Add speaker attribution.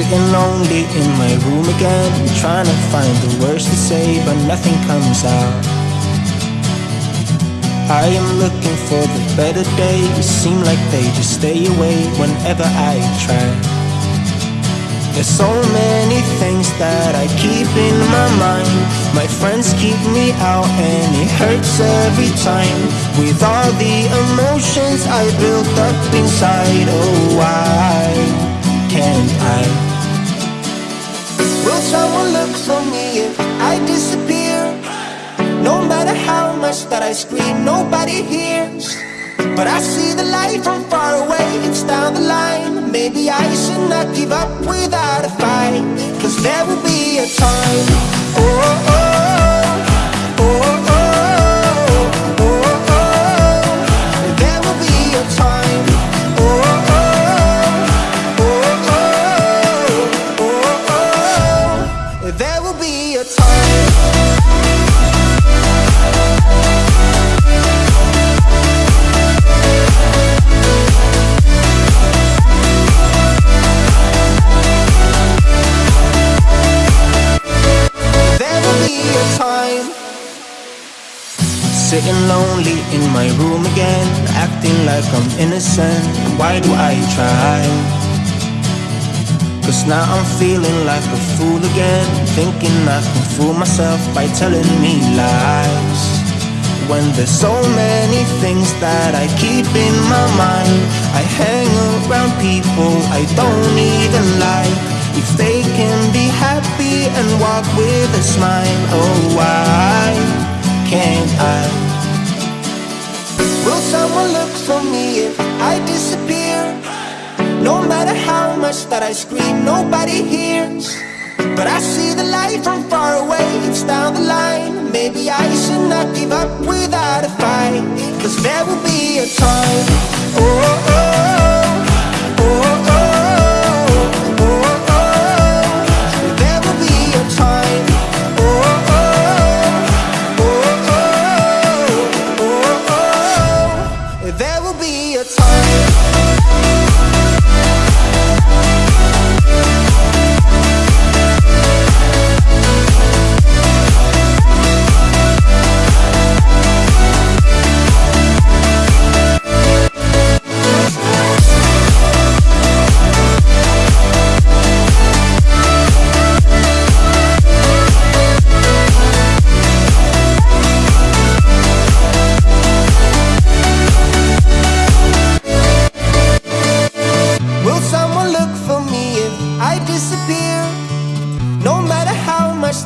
Speaker 1: Sitting lonely in my room again Trying to find the words to say But nothing comes out. I am looking for the better days Seem like they just stay away Whenever I try. There's so many things that I keep in my mind. My friends keep me out and it hurts every time. With all the emotions I built up inside Oh why can't I? Someone look for me if I disappear? No matter how much that I scream, nobody hears. But I see the light from far away, it's down the line. Maybe I should not give up without a fight. Cause there will be a time, oh, oh, oh, Sitting lonely in my room again Acting like I'm innocent Why do I try? Cause now I'm feeling like a fool again. Thinking I can fool myself by telling me lies. When there's so many things that I keep in my mind I hang around people I don't even like. If they can be happy and walk with a smile that I scream, nobody hears. But I see the light from far away, it's down the line. Maybe I should not give up without a fight Cause there will be a time, oh, oh, oh,